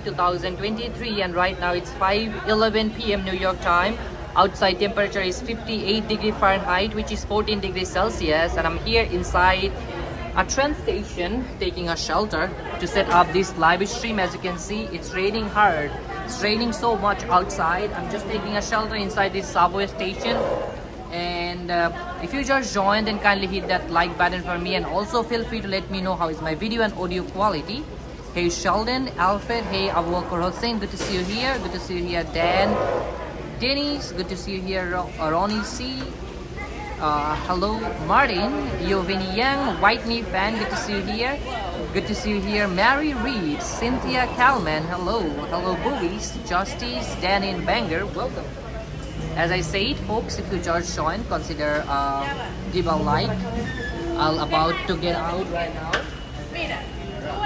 2023 and right now it's 5:11 p.m. New York time. Outside temperature is 58 degree Fahrenheit which is 14 degrees Celsius. And I'm here inside a train station taking a shelter to set up this live stream. As you can see it's raining hard. It's raining so much outside. I'm just taking a shelter inside this subway station. And uh, if you just joined then kindly hit that like button for me. And also feel free to let me know how is my video and audio quality hey sheldon alfred hey abu Bakr hussein good to see you here. Good to see you here dan dennis good to see you here Ro- ronnie c. Uh, hello martin Yovini young whitney fan good to see you here. Good to see you here mary reed cynthia calman hello. Hello boobies justice dan in banger welcome. As I said, folks, if you just join, consider uh, give a like. I'm about to get out right now.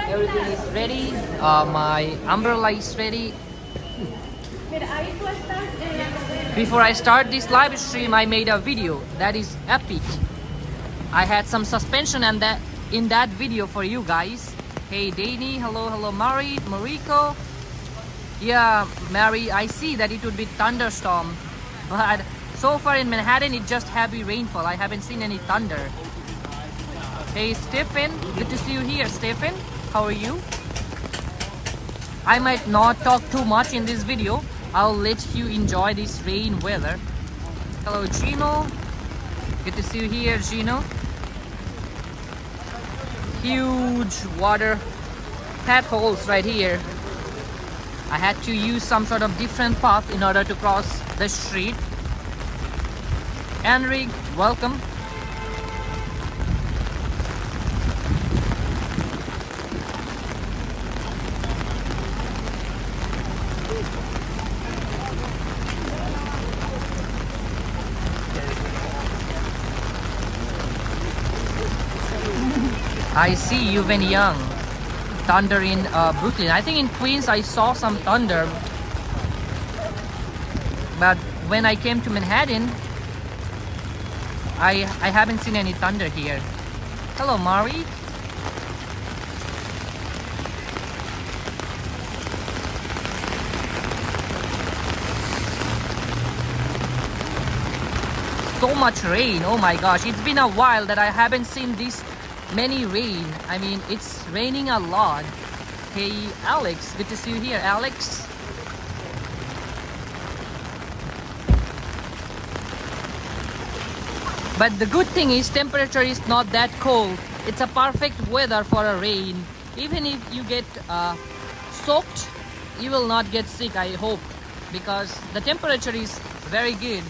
Everything is ready. Uh, my umbrella is ready. Before I start this live stream, I made a video that is epic. I had some suspension and that in that video for you guys. Hey, Danny, hello, hello, Mari, Mariko. Yeah, Mary, I see that it would be thunderstorm, but so far in Manhattan it's just heavy rainfall. I haven't seen any thunder. Hey Stephen, good to see you here. Stephen, how are you? I might not talk too much in this video. I'll let you enjoy this rain weather. Hello Gino, good to see you here Gino. Huge water tap holes right here. I had to use some sort of different path in order to cross the street. Enric, welcome. I see you've been young thunder in uh, Brooklyn. I think in Queens I saw some thunder. But when I came to Manhattan, I I haven't seen any thunder here. Hello, Mari. So much rain. Oh my gosh, it's been a while that I haven't seen this many rain. I mean, it's raining a lot. Hey, Alex, good to see you here, Alex. But the good thing is temperature is not that cold. It's a perfect weather for a rain. Even if you get uh, soaked, you will not get sick, I hope. Because the temperature is very good.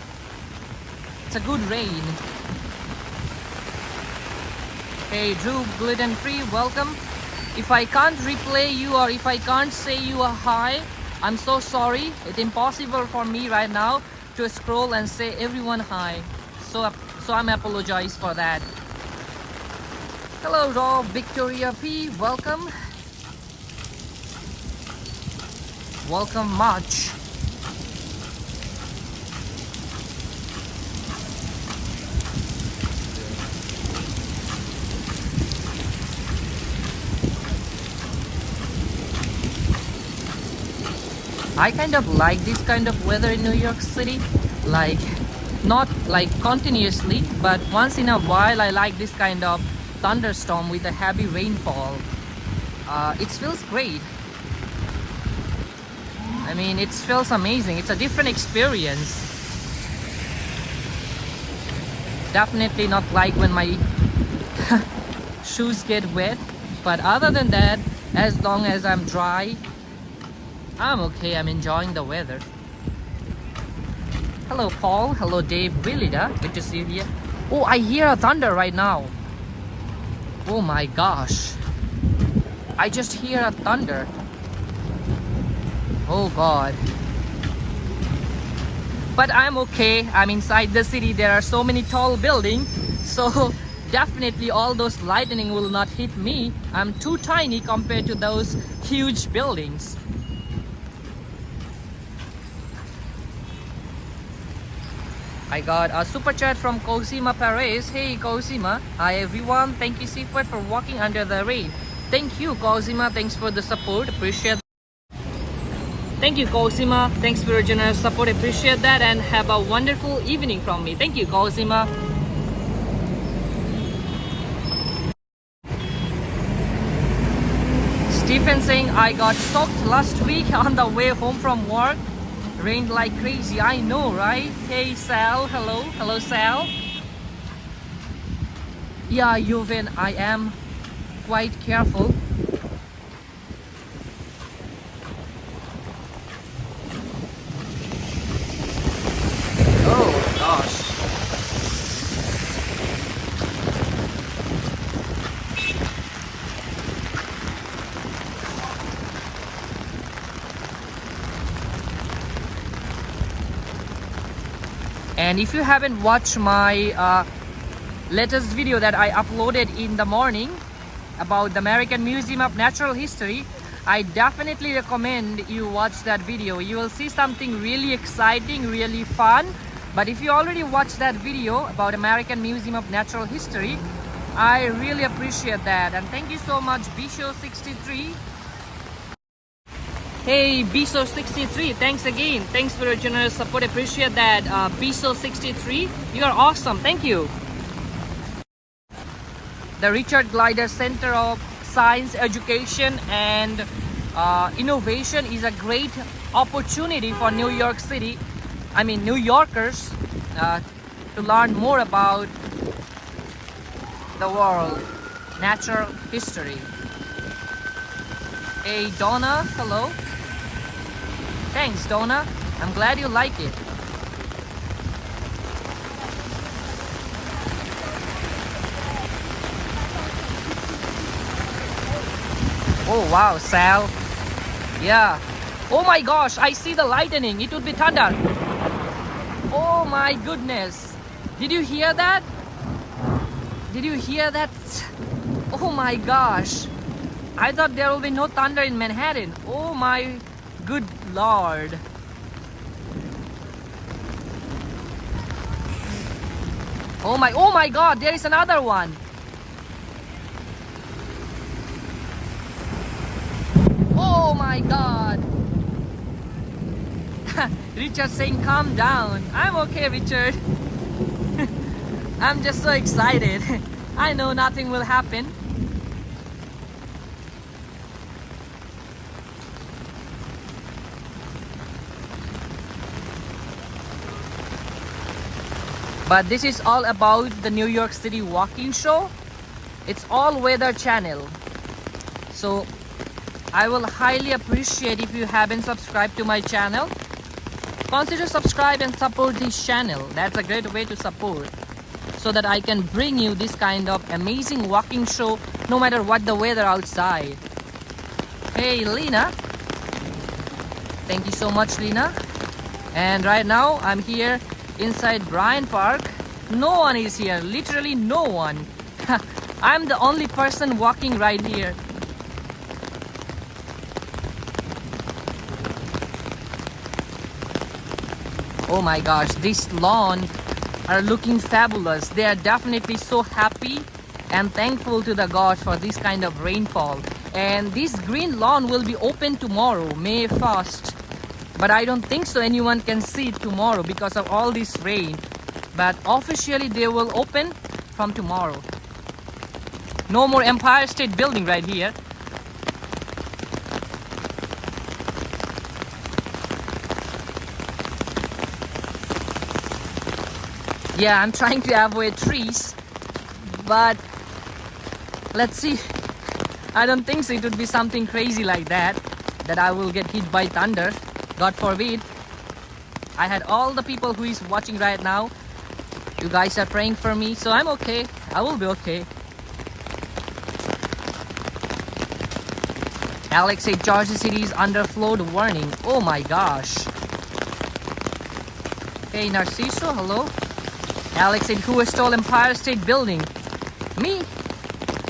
It's a good rain. Hey Drew Gluten Free, welcome. If I can't replay you or if I can't say you a hi, I'm so sorry. It's impossible for me right now to scroll and say everyone hi. So so I'm apologize for that. Hello, Rob, Victoria P. Welcome. Welcome much. I kind of like this kind of weather in New York City. Like, not like continuously, but once in a while I like this kind of thunderstorm with a heavy rainfall. Uh, it feels great. I mean, it feels amazing. It's a different experience. Definitely not like when my shoes get wet. But other than that, as long as I'm dry, I'm okay. I'm enjoying the weather. Hello, Paul. Hello, Dave. Willida. Good to see you here. Oh, I hear a thunder right now. Oh my gosh. I just hear a thunder. Oh god. But I'm okay. I'm inside the city. There are so many tall buildings. So definitely all those lightning will not hit me. I'm too tiny compared to those huge buildings. I got a super chat from Cosima Perez. Hey Cosima. Hi everyone. Thank you Sifat for walking under the rain. Thank you Cosima. Thanks for the support. Appreciate that. Thank you Cosima. Thanks for your generous support. Appreciate that and have a wonderful evening from me. Thank you Cosima. Stephen saying I got soaked last week on the way home from work rained like crazy. I know right? Hey sal. Hello. Hello sal. Yeah Yuven, i am quite careful oh gosh and if you haven't watched my uh, latest video that I uploaded in the morning about the American Museum of Natural History I definitely recommend you watch that video. You will see something really exciting really fun. But if you already watched that video about American Museum of Natural History I really appreciate that. And thank you so much Bisho63 Hey, Biso63, thanks again. Thanks for your generous support. Appreciate that. Uh, Biso63, you are awesome. Thank you. The Richard Gilder Center of Science, Education and uh, Innovation is a great opportunity for New York City, I mean New Yorkers, uh, to learn more about the world, natural history. Hey Donna, hello. Thanks, Donna. I'm glad you like it. Oh wow, Sal. Yeah. Oh my gosh, I see the lightning. It would be thunder. Oh my goodness. Did you hear that? Did you hear that? Oh my gosh. I thought there will be no thunder in Manhattan. Oh my good lord. Oh my, oh my god, there is another one. Oh my god. Richard saying calm down. I'm okay, Richard. I'm just so excited. I know nothing will happen. But this is all about the New York City walking show. It's all weather channel. So I will highly appreciate if you haven't subscribed to my channel. Consider subscribe and support this channel. That's a great way to support. So that I can bring you this kind of amazing walking show no matter what the weather outside. Hey Lena. Thank you so much Lena. And right now I'm here inside Bryant Park. No one is here, literally no one. I'm the only person walking right here. Oh my gosh, this lawn are looking fabulous. They are definitely so happy and thankful to the God for this kind of rainfall. And this green lawn will be open tomorrow, May 1st. But I don't think so anyone can see it tomorrow because of all this rain. But officially they will open from tomorrow. No more Empire State Building right here. Yeah, I'm trying to avoid trees, but let's see. I don't think so. It would be something crazy like that, that I will get hit by thunder. God forbid. I had all the people who is watching right now. You guys are praying for me, so I'm okay. I will be okay. Alex said Jersey City is under flood warning. Oh my gosh. Hey Narciso, hello. Alex said who stole Empire State Building? Me.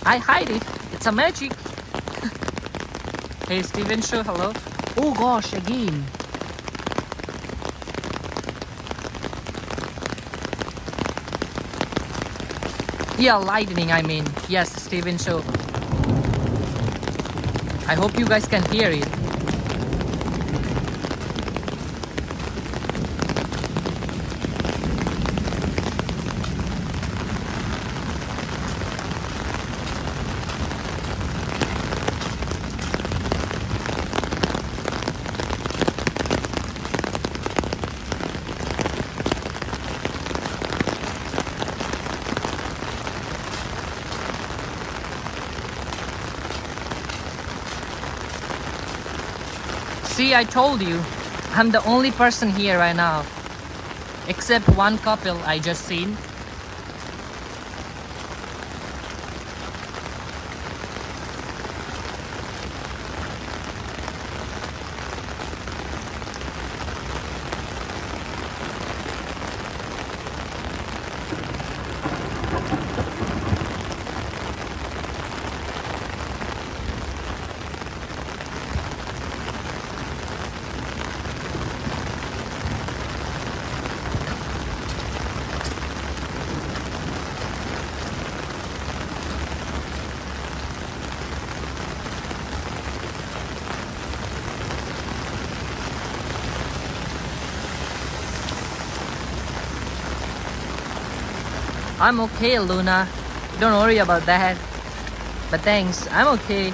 I hide it. It's a magic. hey Steven Show, hello. Oh gosh, again. Yeah, lightning, I mean. Yes, Steven Show. I hope you guys can hear it. I told you. I'm the only person here right now. Except one couple I just seen. I'm okay, Luna. Don't worry about that. But thanks, I'm okay.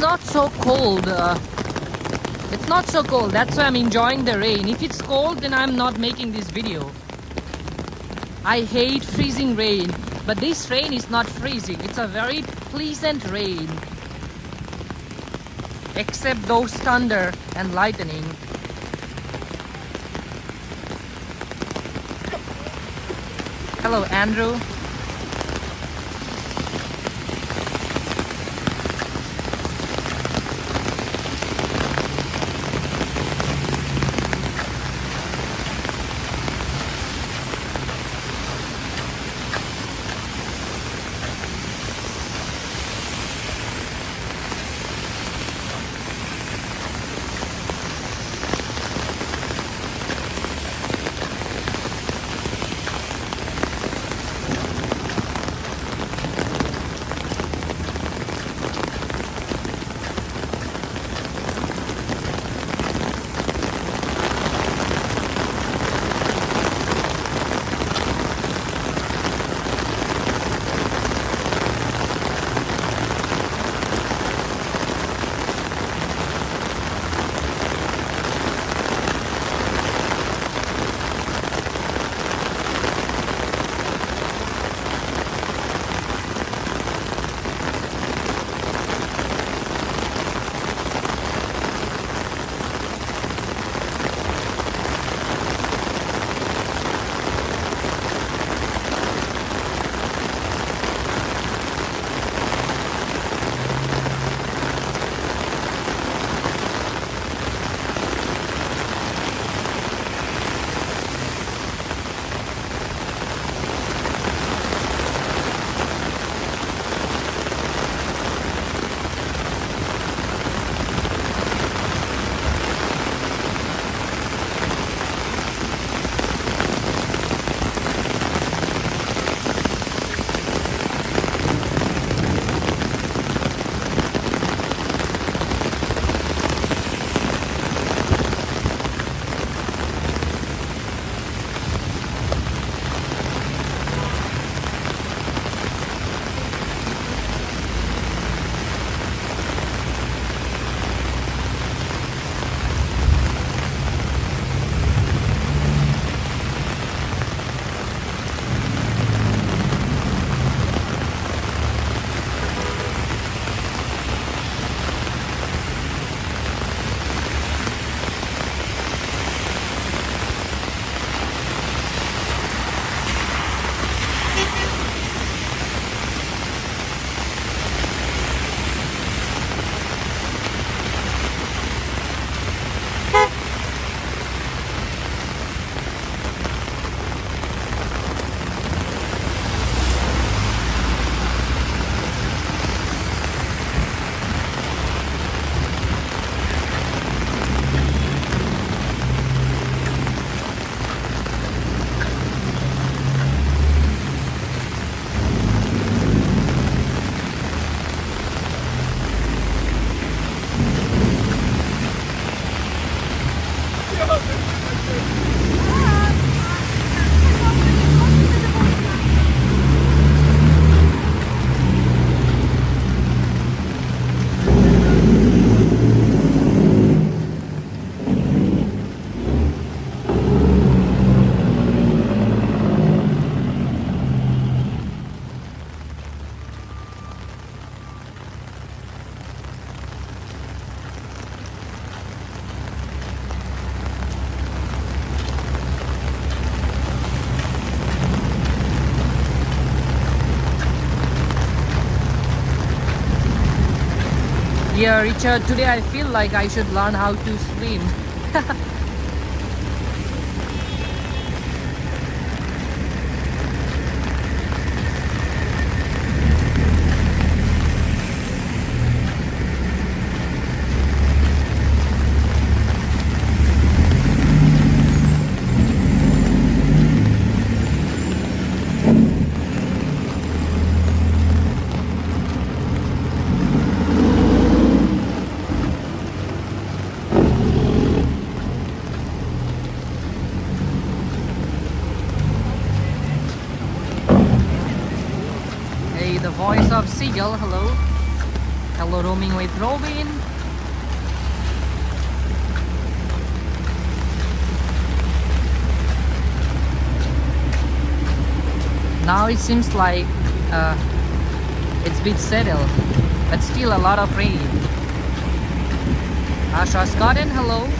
It's not so cold. Uh, it's not so cold. That's why I'm enjoying the rain. If it's cold, then I'm not making this video. I hate freezing rain. But this rain is not freezing. It's a very pleasant rain. Except those thunder and lightning. Hello, Andrew. Yeah, Richard, today I feel like I should learn how to swim. Hey, the voice of Seagull, hello. Hello, roaming with Robin. Now it seems like uh, it's a bit settled, but still a lot of rain. Asha Scotland, hello.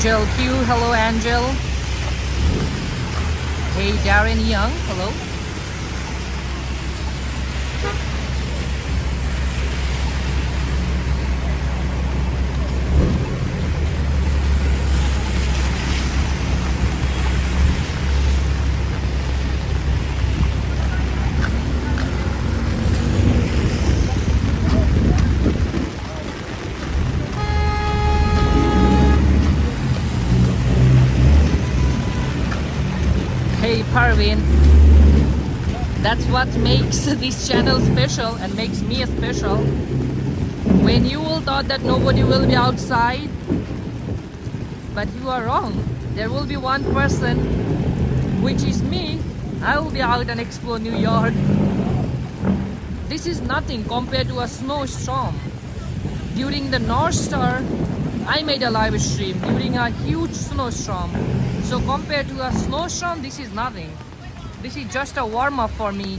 Angel Q, hello Angel. Hey Darren Young, hello. Parvin, that's what makes this channel special and makes me special. When you all thought that nobody will be outside, but you are wrong. There will be one person, which is me. I will be out and explore New York. This is nothing compared to a snowstorm. During the North Star, I made a live stream during a huge snowstorm. So compared to a slow snowstorm, this is nothing. This is just a warm up for me.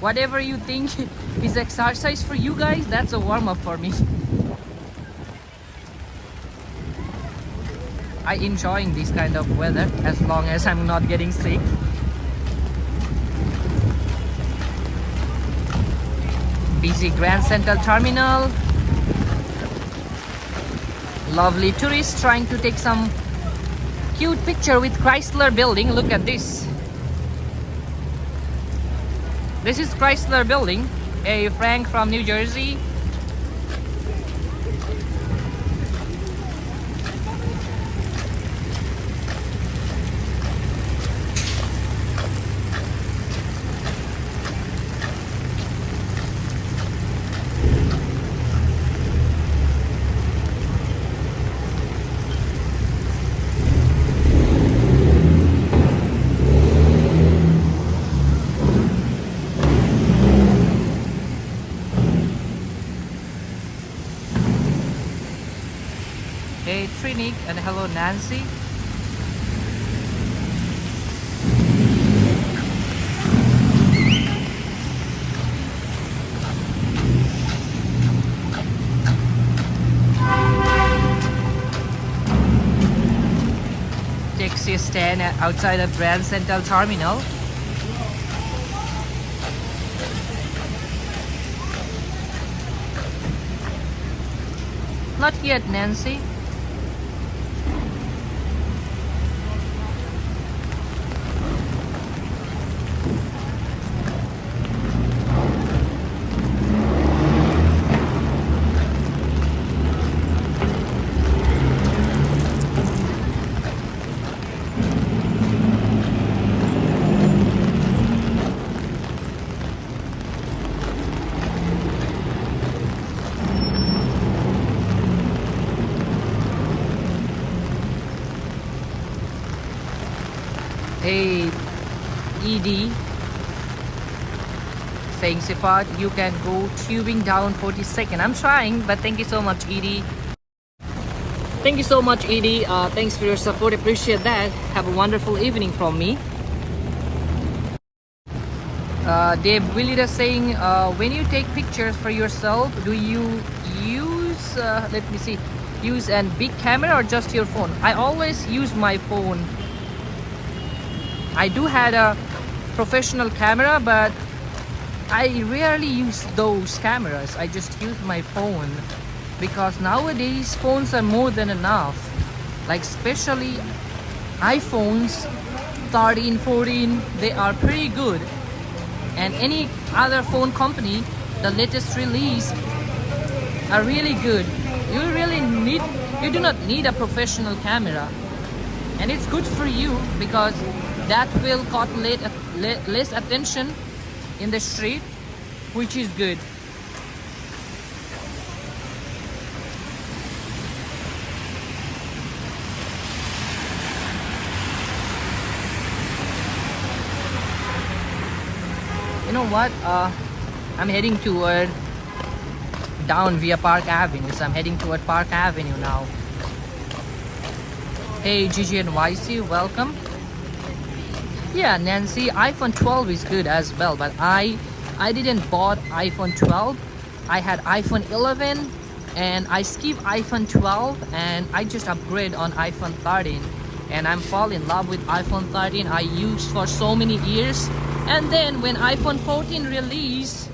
Whatever you think is exercise for you guys, that's a warm up for me. I enjoying this kind of weather as long as I'm not getting sick. Busy Grand Central Terminal. Lovely tourists trying to take some cute picture with Chrysler building. Look at this. This is Chrysler building. A Frank from New Jersey. Hey and hello Nancy. Taxi stand outside of Grand Central Terminal. Not yet, Nancy. Hey, ED. You can go tubing down 42nd. I'm trying, but thank you so much, ED. Thank you so much, ED. Uh, thanks for your support. Appreciate that. Have a wonderful evening from me. uh, Dave Willie is saying, uh, when you take pictures for yourself, do you use, uh, let me see, use a big camera or just your phone? I always use my phone. I do had a professional camera, but I rarely use those cameras. I just use my phone because nowadays phones are more than enough. Like especially iPhones 13, 14, they are pretty good. And any other phone company, the latest release are really good. You really need, you do not need a professional camera. And it's good for you because that will caught less attention in the street, which is good. You know what? Uh, I'm heading toward down via Park Avenue. So I'm heading toward Park Avenue now. Hey Gigi and YC, welcome. Yeah, Nancy, iPhone 12 is good as well, but I I didn't bought iPhone 12. I had iPhone 11 and I skip iPhone 12 and I just upgrade on iPhone 13 and I'm fall in love with iPhone 13 I used for so many years and then when iPhone 14 release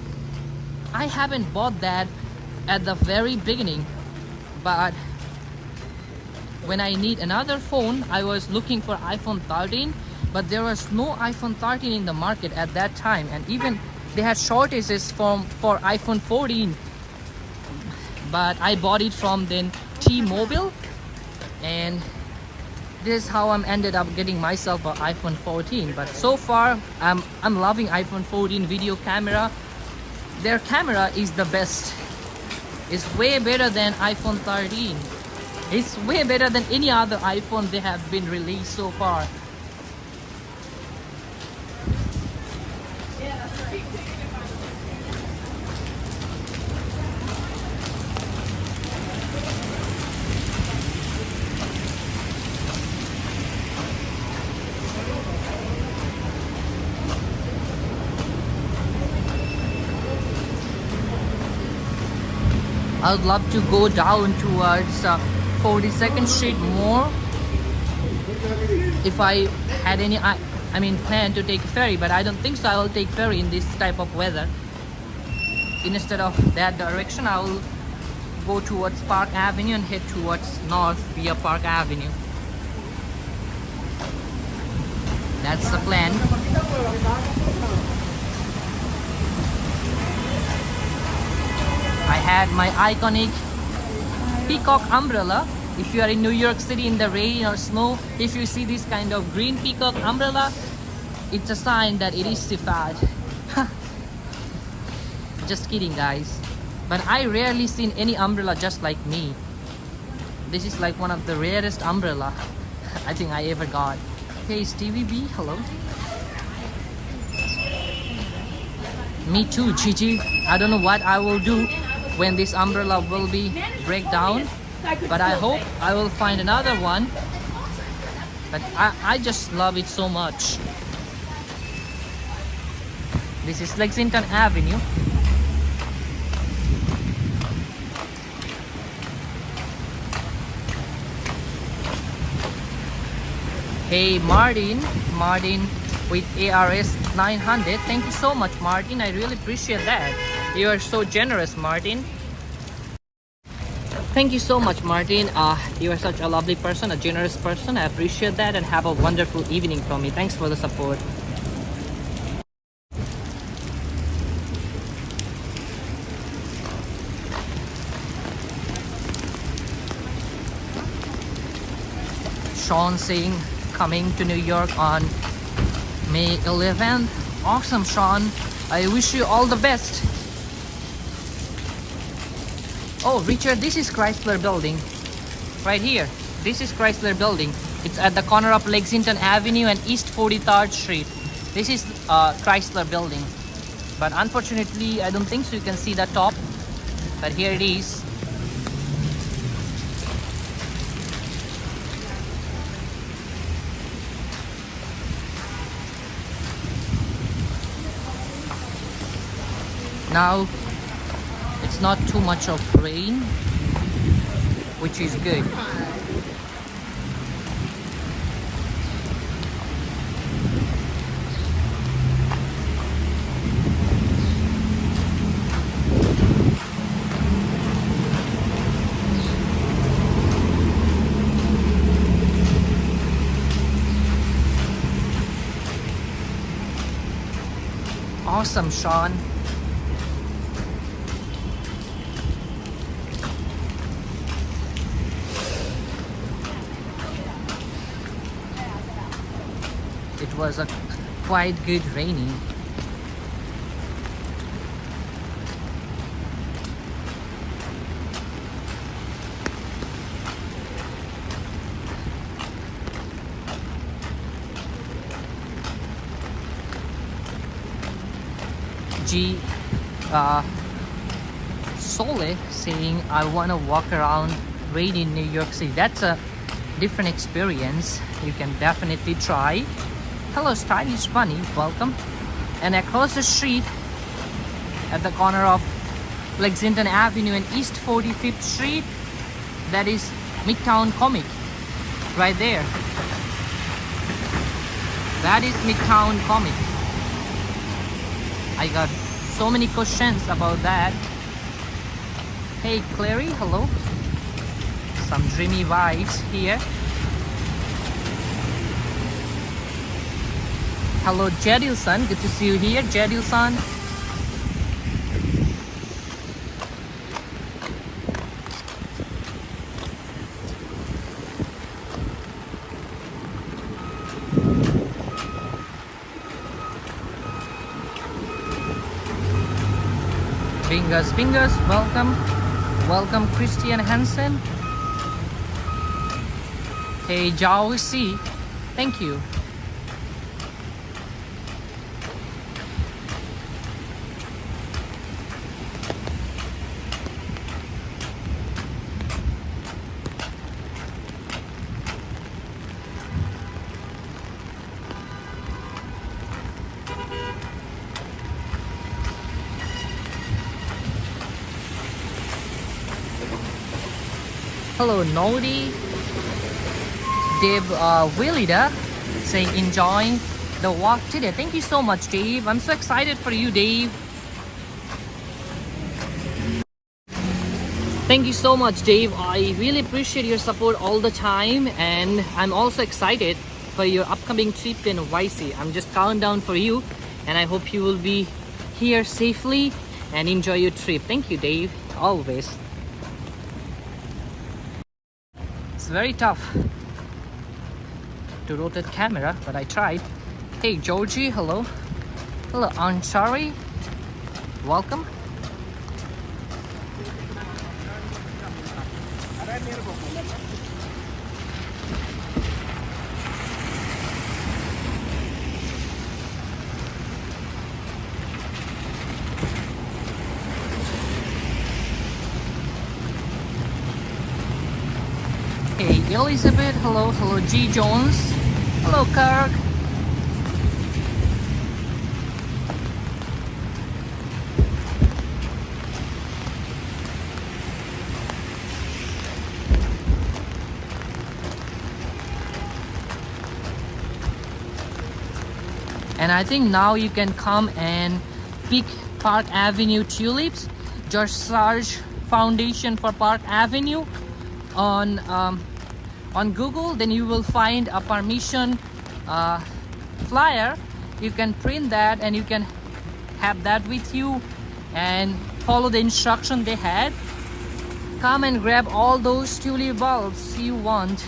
I haven't bought that at the very beginning but when I need another phone I was looking for iPhone 13 but there was no iPhone 13 in the market at that time and even they had shortages from for iPhone 14 but I bought it from then T-Mobile and this is how I'm ended up getting myself an iPhone 14 but so far I'm, I'm loving iPhone 14 video camera. Their camera is the best. It's way better than iPhone 13 it's way better than any other iPhone they have been released so far I would love to go down towards uh, 42nd Street more. If I had any I, I mean plan to take ferry but I don't think so. I will take ferry in this type of weather. Instead of that direction I will go towards Park Avenue and head towards north via Park Avenue. That's the plan had my iconic peacock umbrella. If you are in New York City in the rain or snow if you see this kind of green peacock umbrella it's a sign that it is Sifat just kidding guys. But I rarely seen any umbrella just like me. This is like one of the rarest umbrella I think I ever got. Hey Stevie B hello. Me too Gigi. I don't know what I will do when this umbrella will be break down. But I hope I will find another one. But I, I just love it so much. This is Lexington Avenue. Hey Martin, Martin with ARS 900 thank you so much Martin. I really appreciate that you are so generous, Martin. Thank you so much, Martin. Uh, you are such a lovely person, a generous person. I appreciate that and have a wonderful evening from me. Thanks for the support. Sean saying coming to New York on May 11th. Awesome, Sean. I wish you all the best. Oh, Richard, this is Chrysler Building. Right here. This is Chrysler Building. It's at the corner of Lexington Avenue and East 43rd Street. This is uh, Chrysler Building. But unfortunately, I don't think so you can see the top. But here it is. now it's not too much of rain which is good. Awesome Sean was a quite good raining G uh, Sole saying I want to walk around rain in New York City. That's a different experience. You can definitely try hello stylish bunny welcome and across the street at the corner of Lexington Avenue and East 45th Street that is Midtown Comic right there. That is Midtown Comic. I got so many questions about that. Hey Clary hello. Some dreamy vibes here hello Jadilson good to see you here Jadilson Fingers, fingers, welcome. Welcome, Christian Hansen. Hey, Zhao Si, thank you. Hello, Nodi. Dave uh, Willida saying enjoying the walk today. Thank you so much, Dave. I'm so excited for you, Dave. Thank you so much, Dave. I really appreciate your support all the time, and I'm also excited for your upcoming trip in YC. I'm just counting down for you, and I hope you will be here safely and enjoy your trip. Thank you, Dave. Always. It's very tough to rotate camera, but I tried. Hey, Georgie, hello. Hello, Ansari. Welcome. Hey, Elizabeth. Hello, hello, G. Jones. Hello, Kirk. And I think now you can come and pick Park Avenue tulips. George Sarge Foundation for Park Avenue on um, on Google then you will find a permission uh, flyer. You can print that and you can have that with you and follow the instruction they had. Come and grab all those tulip bulbs you want.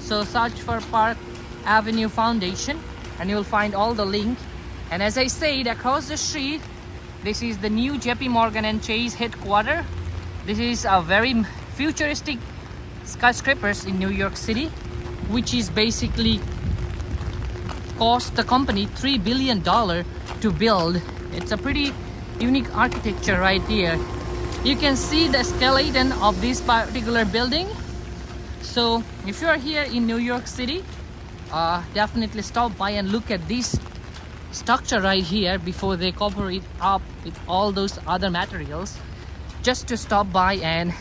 So search for Park Avenue Foundation and you'll find all the link. And as I said across the street this is the new JP Morgan and Chase headquarters this is a very futuristic skyscrapers in New York City which is basically cost the company three billion dollar to build. It's a pretty unique architecture right here. You can see the skeleton of this particular building. So if you are here in New York City uh, definitely stop by and look at this structure right here before they cover it up with all those other materials. Just to stop by and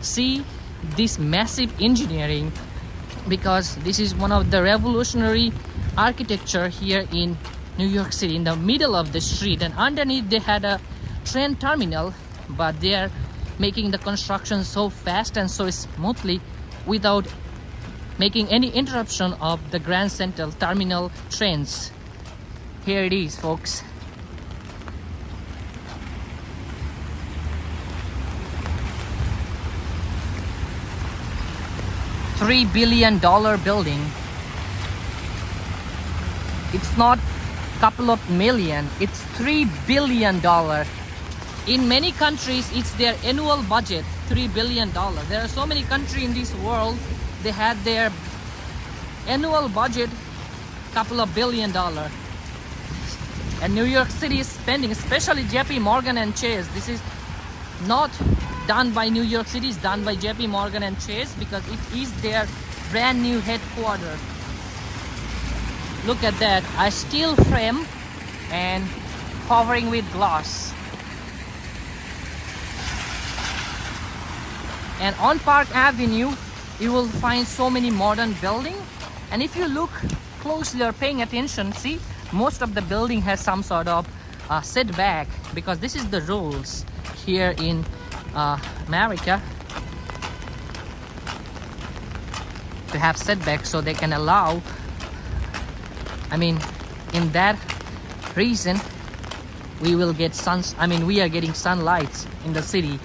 see this massive engineering because this is one of the revolutionary architecture here in New York City in the middle of the street and underneath they had a train terminal but they are making the construction so fast and so smoothly without making any interruption of the Grand Central terminal trains. Here it is folks. Three billion dollar building. It's not couple of million, it's three billion dollar. In many countries, it's their annual budget, three billion dollar. There are so many countries in this world, they had their annual budget couple of billion dollar. And New York City is spending, especially JP Morgan and Chase. This is not done by New York City, it's done by JP Morgan and Chase because it is their brand new headquarters. Look at that, a steel frame and covering with glass. And on Park Avenue, you will find so many modern buildings. And if you look closely or paying attention, see, most of the building has some sort of uh, setback because this is the rules here in uh, America to have setbacks so they can allow I mean in that reason we will get suns I mean we are getting sunlights in the city.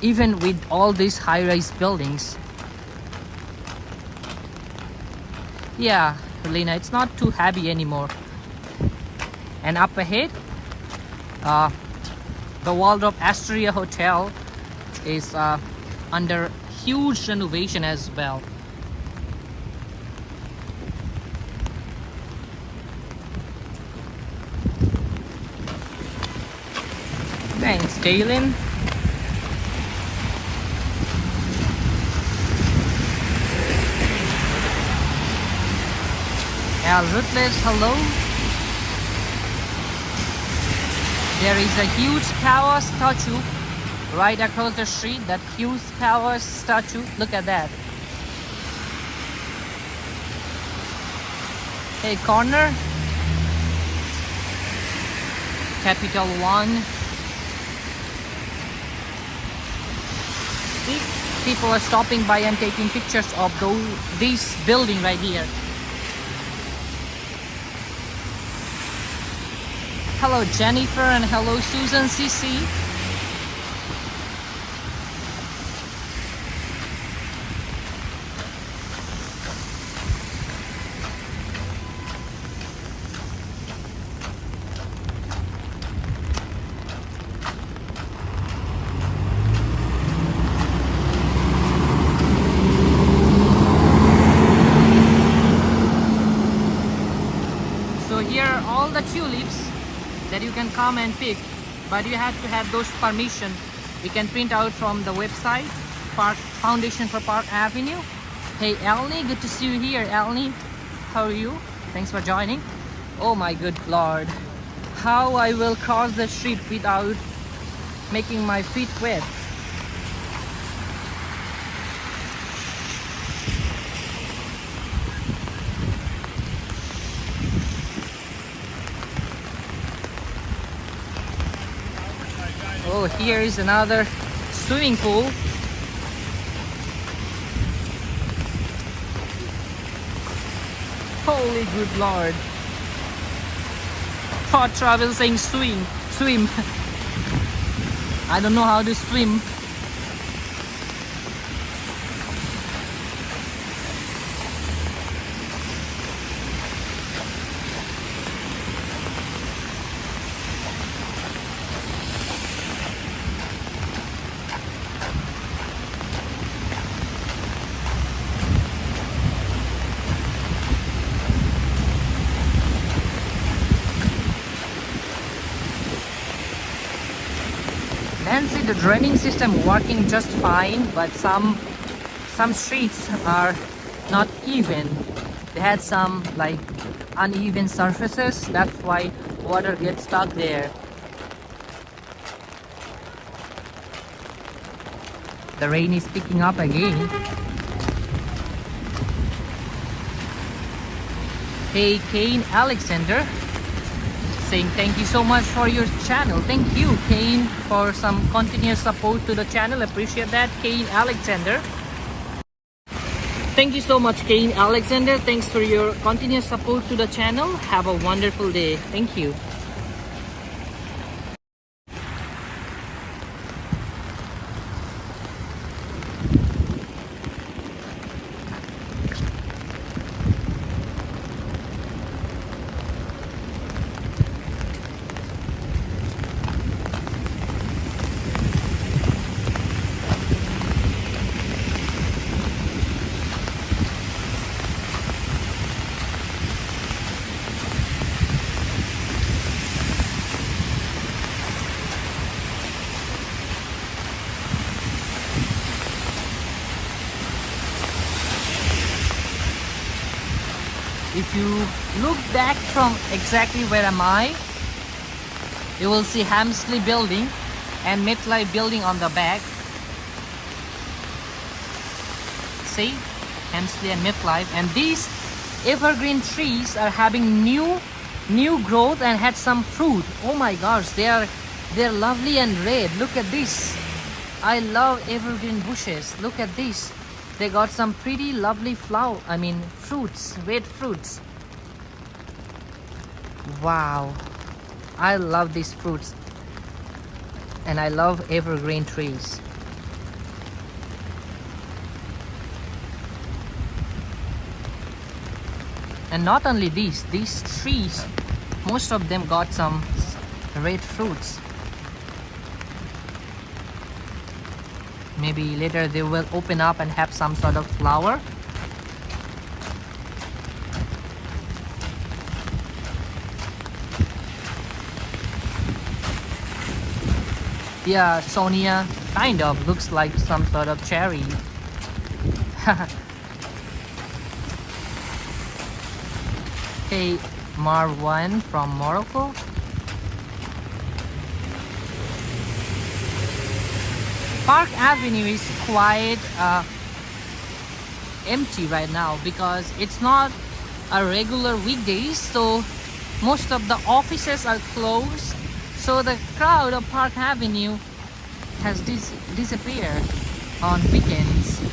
Even with all these high-rise buildings yeah Lena it's not too heavy anymore. And up ahead uh, the Waldorf Astoria Hotel is uh, under huge renovation as well Thanks, Dalen. Al Rutledge, hello. There is a huge cow statue right across the street. That huge cow statue. Look at that. Hey, corner. Capital One. people are stopping by and taking pictures of this building right here. Hello Jennifer and hello Susan CC. So here are all the tulips that you can come and pick but you have to have those permission. You can print out from the website Park Foundation for Park Avenue. Hey Elni good to see you here. Elni how are you? Thanks for joining. Oh my good lord. How I will cross the street without making my feet wet Here is another swimming pool. Holy good lord. Hot travel saying swim, swim. I don't know how to swim. Nancy, the draining system working just fine, but some some streets are not even. They had some like uneven surfaces. That's why water gets stuck there. The rain is picking up again. Hey, Kane Alexander saying thank you so much for your channel. Thank you, Kane, for some continuous support to the channel. Appreciate that, Kane Alexander. Thank you so much, Kane Alexander. Thanks for your continuous support to the channel. Have a wonderful day. Thank you. if you look back from exactly where am I. You will see Helmsley building and MetLife building on the back. See? Helmsley and MetLife and these evergreen trees are having new new growth and had some fruit. Oh my gosh they are they're lovely and red. Look at this. I love evergreen bushes. Look at this. They got some pretty lovely flower I mean fruits red fruits wow. I love these fruits. And I love evergreen trees. And not only these these trees most of them got some red fruits. Maybe later they will open up and have some sort of flower yeah Sonia kind of looks like some sort of cherry. Hey Marwan from Morocco. Park Avenue is quite uh, empty right now because it's not a regular weekdays so most of the offices are closed so the crowd of Park Avenue has dis disappeared on weekends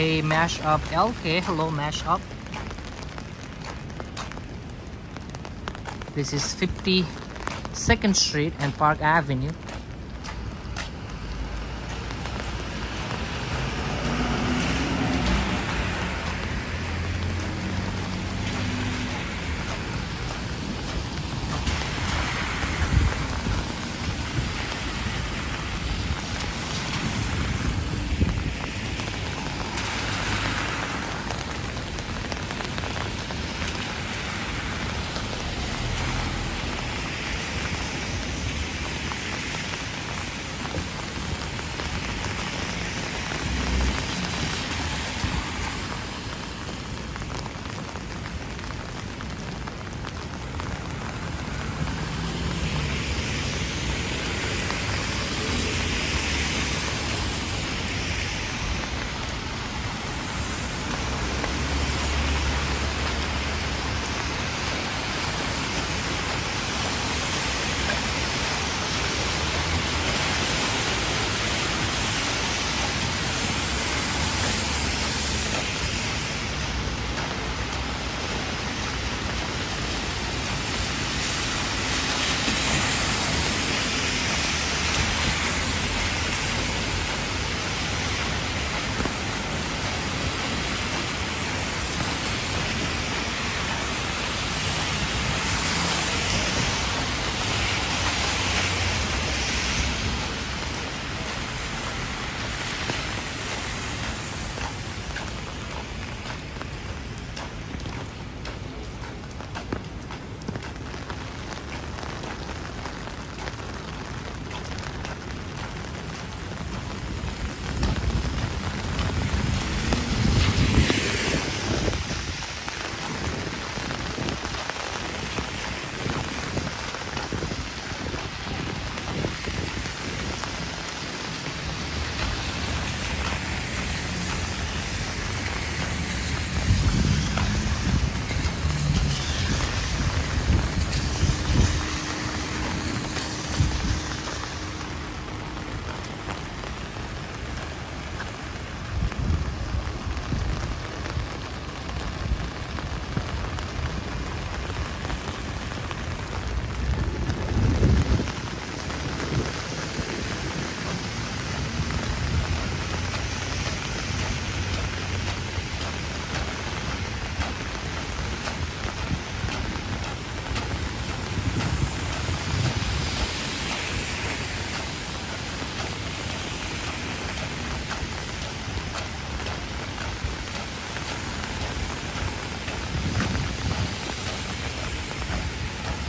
Hey Mashup LK, hello Mashup. This is 52nd Street and Park Avenue.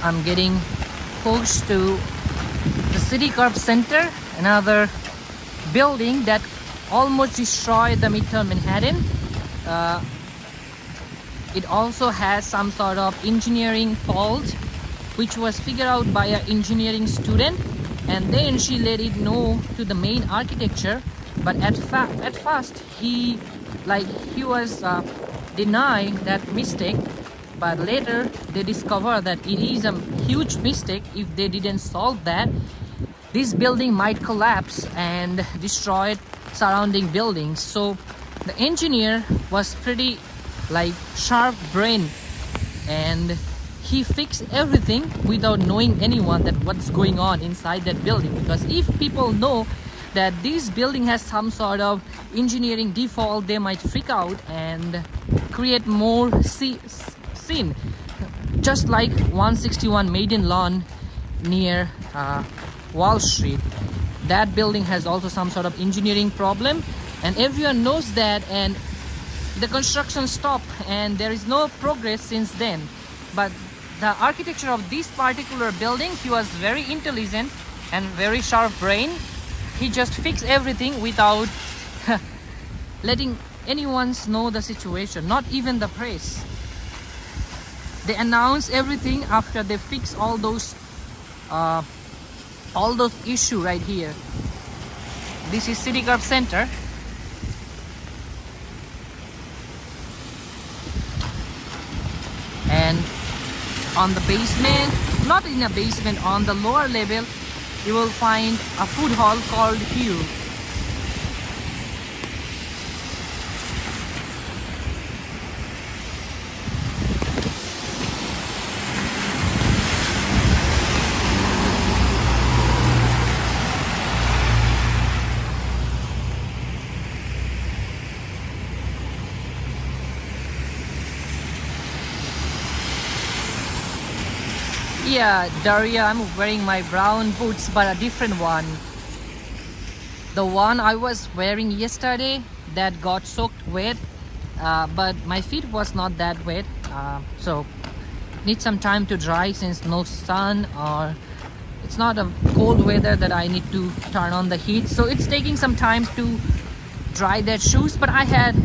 I'm getting close to the Citicorp Center, another building that almost destroyed the Midtown Manhattan. Uh, it also has some sort of engineering fault which was figured out by an engineering student and then she let it know to the main architecture but at at first he like he was uh, denying that mistake but later they discover that it is a huge mistake. If they didn't solve that this building might collapse and destroy surrounding buildings. So the engineer was pretty like sharp brain and he fixed everything without knowing anyone that what's going on inside that building. Because if people know that this building has some sort of engineering default they might freak out and create more scene just like 161 Maiden Lane near uh, wall street. That building has also some sort of engineering problem and everyone knows that and the construction stopped and there is no progress since then. But the architecture of this particular building he was very intelligent and very sharp brain. He just fixed everything without letting anyone know the situation not even the press they announce everything after they fix all those uh, all those issue right here. This is Citicorp center. And on the basement not in a basement on the lower level you will find a food hall called Hue Yeah, Daria, I'm wearing my brown boots, but a different one. The one I was wearing yesterday that got soaked wet, uh, but my feet was not that wet, uh, so need some time to dry since no sun or it's not a cold weather that I need to turn on the heat. So it's taking some time to dry that shoes, but I had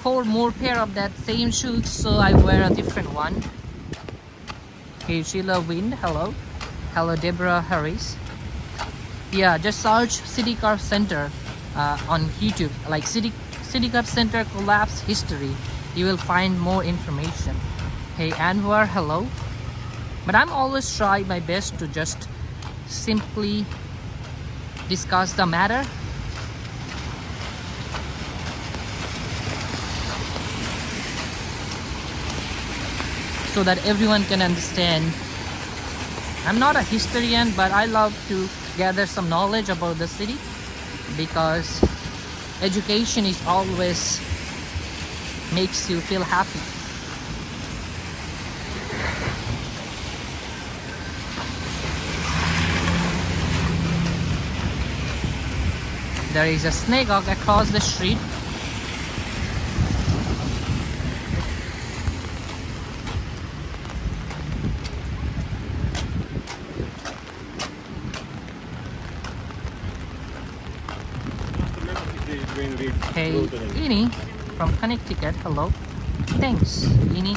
four more pair of that same shoes, so I wear a different one. Hey Sheila Wind, hello. Hello Deborah Harris. Yeah, just search Citicorp Center uh, on YouTube, like City Citicorp Center collapse history. You will find more information. Hey Anwar, hello. But I'm always try my best to just simply discuss the matter so that everyone can understand. I'm not a historian, but I love to gather some knowledge about the city because education is always makes you feel happy. There is a synagogue across the street Hey, Ini from Connecticut. Hello. Thanks, Ini.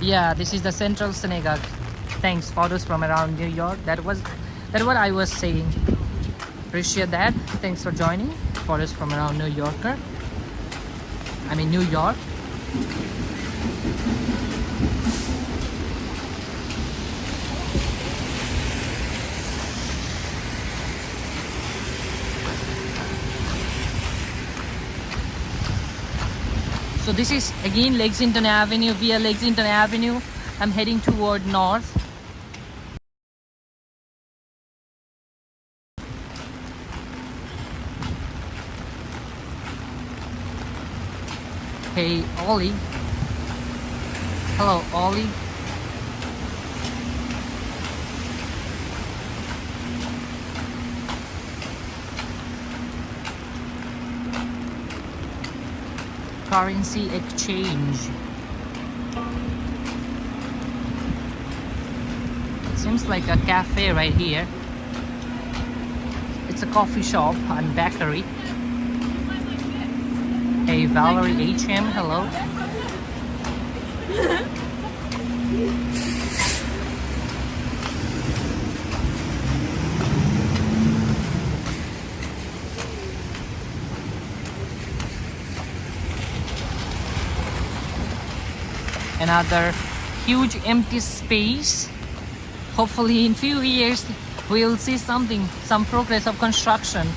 Yeah, this is the Central Synagogue. Thanks, photos from around New York. That was that what I was saying. Appreciate that. Thanks for joining. Photos from around New Yorker. I mean New York. So this is again Lexington Avenue via Lexington Avenue. I'm heading toward north. Hey Ollie. Hello, Ollie. Currency exchange. It seems like a cafe right here. It's a coffee shop and bakery. Hey, Valerie HM, hello. Another huge empty space. Hopefully in few years we'll see something, some progress of construction.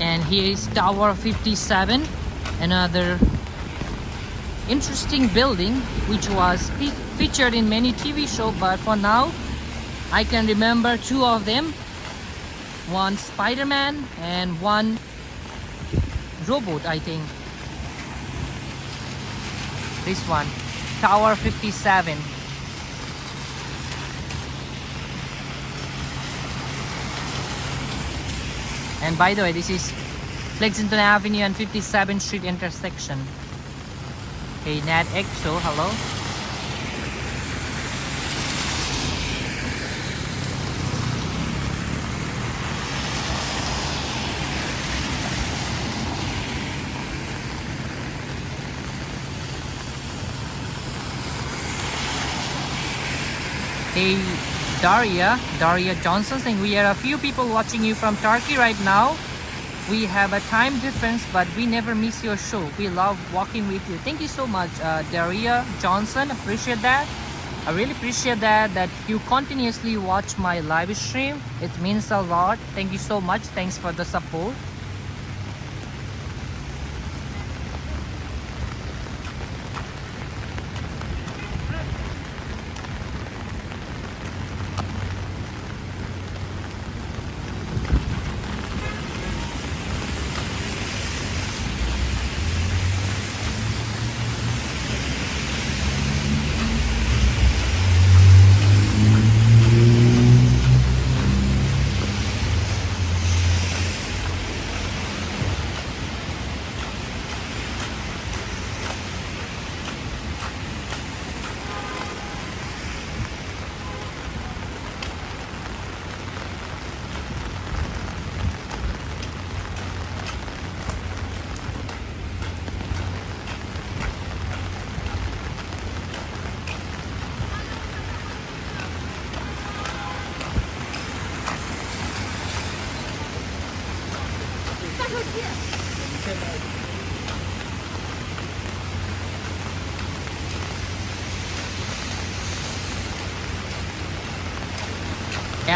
and here is tower 57 another interesting building which was fe- featured in many tv shows but for now i can remember two of them. One spider-man and one robot i think. This one tower 57 And by the way, this is Lexington Avenue and 57th Street intersection. Okay, Nat EXO, hello. Hey, Daria, Daria Johnson saying we are a few people watching you from Turkey right now. We have a time difference, but we never miss your show. We love walking with you. Thank you so much, uh, Daria Johnson. Appreciate that. I really appreciate that that you continuously watch my live stream. It means a lot. Thank you so much. Thanks for the support.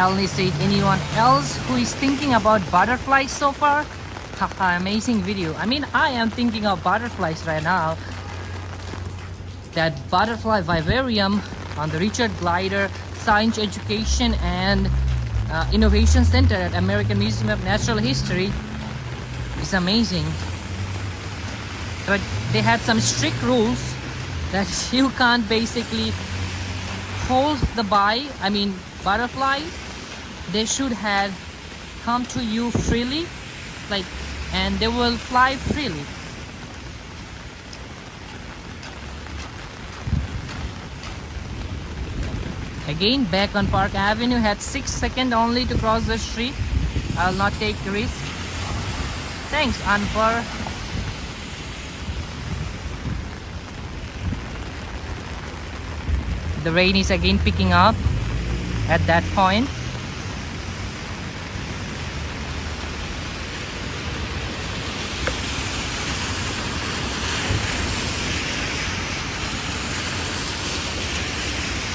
Ellie said, anyone else who is thinking about butterflies so far? Haha, amazing video. I mean, I am thinking of butterflies right now. That butterfly vivarium on the Richard Gilder Science Education and uh, Innovation Center at American Museum of Natural History is amazing. But they had some strict rules that you can't basically hold the bee, I mean butterflies, they should have come to you freely, like, and they will fly freely. Again, back on Park Avenue, had six seconds only to cross the street. I'll not take the risk. Thanks, Anwar. the rain is again picking up at that point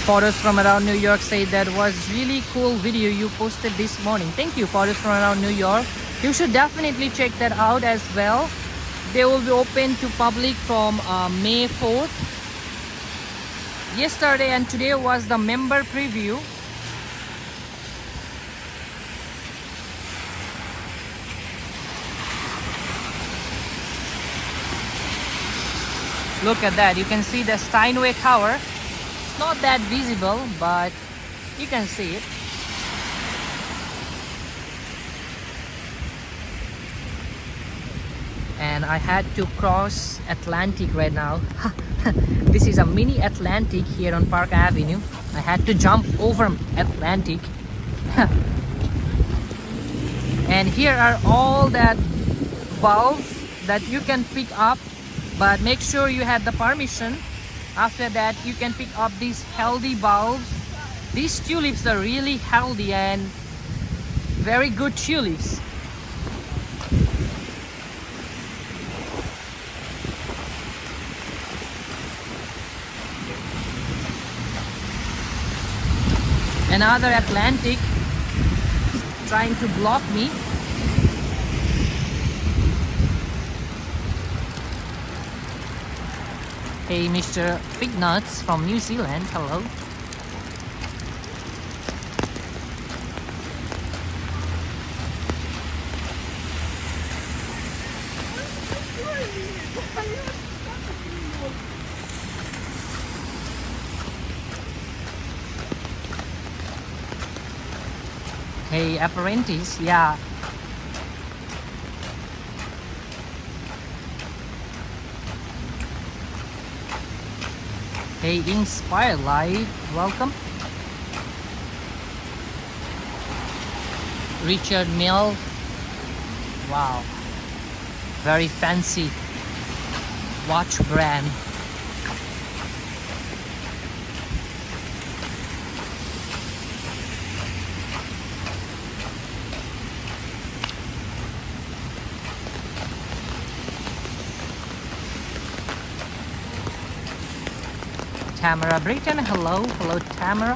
photos from around New York say that was really cool video you posted this morning. Thank you photos from around New York. You should definitely check that out as well. They will be open to public from uh, May 4th yesterday and today was the member preview. Look at that. You can see the Steinway Tower not that visible but you can see it. And I had to cross Atlantic right now. This is a mini Atlantic here on Park Avenue. I had to jump over Atlantic. And here are all that bulbs that you can pick up but make sure you have the permission after that you can pick up these healthy bulbs. These tulips are really healthy and very good tulips. Another Atlantic trying to block me Hey Mr. Big Nuts from New Zealand, hello. Hey apprentice, yeah Hey Inspire Live, welcome. Richard Mille. Wow. Very fancy watch brand Tamara Britton. Hello, hello Tamara.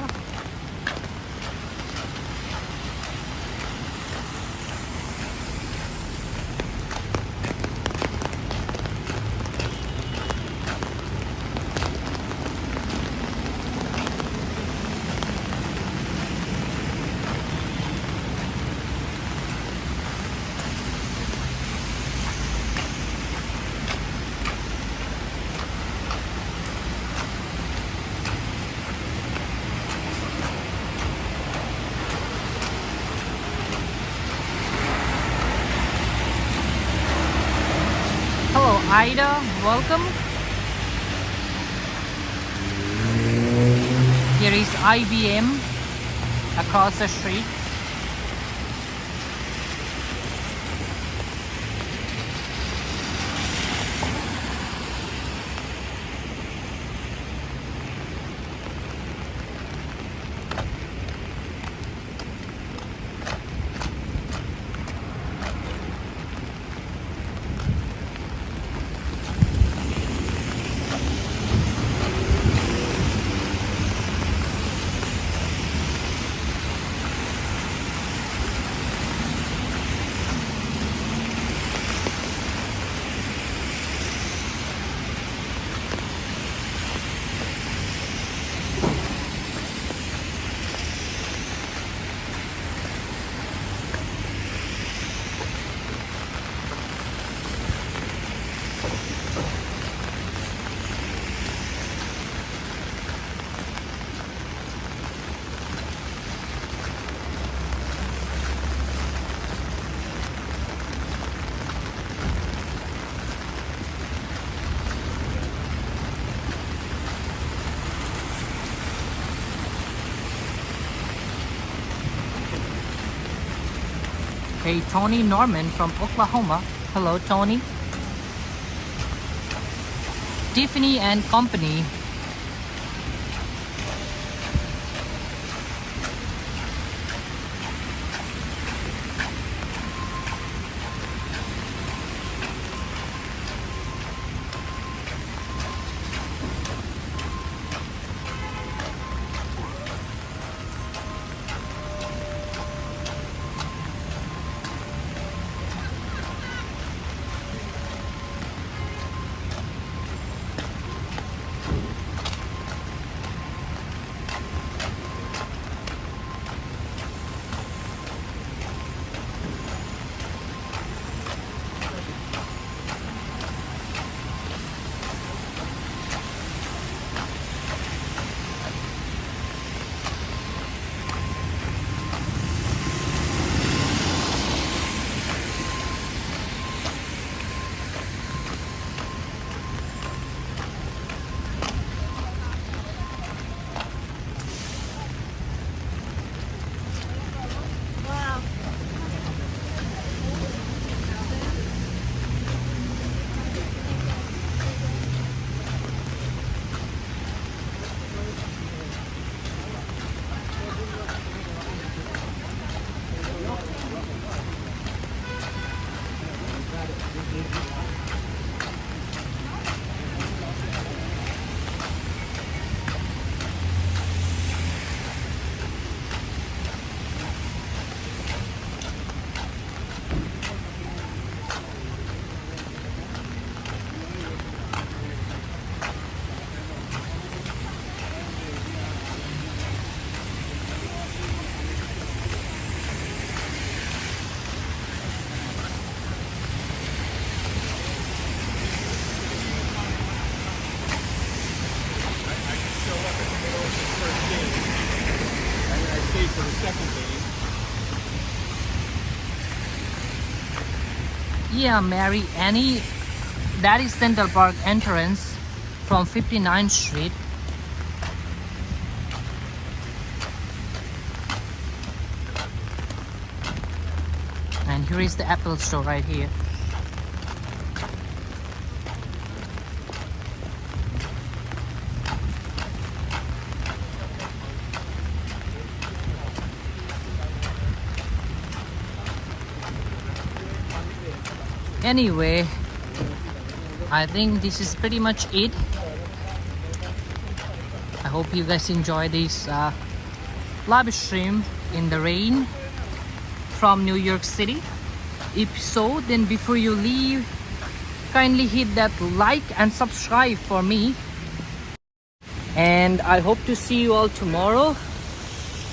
Hello Ida, welcome. Here is IBM across the street. Tony Norman from Oklahoma. Hello, Tony. Tiffany and Company. Yeah, Mary Annie. That is Central Park entrance from 59th Street. And here is the Apple store right here. Anyway, I think this is pretty much it. I hope you guys enjoy this uh, live stream in the rain from New York City. If so, then before you leave, kindly hit that like and subscribe for me. And I hope to see you all tomorrow.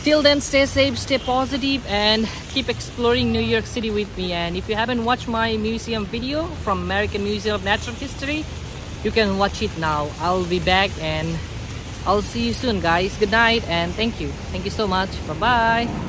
Till then, stay safe, stay positive, and keep exploring New York City with me. And if you haven't watched my museum video from American Museum of Natural History, you can watch it now. I'll be back and I'll see you soon, guys. Good night and thank you. Thank you so much. Bye bye.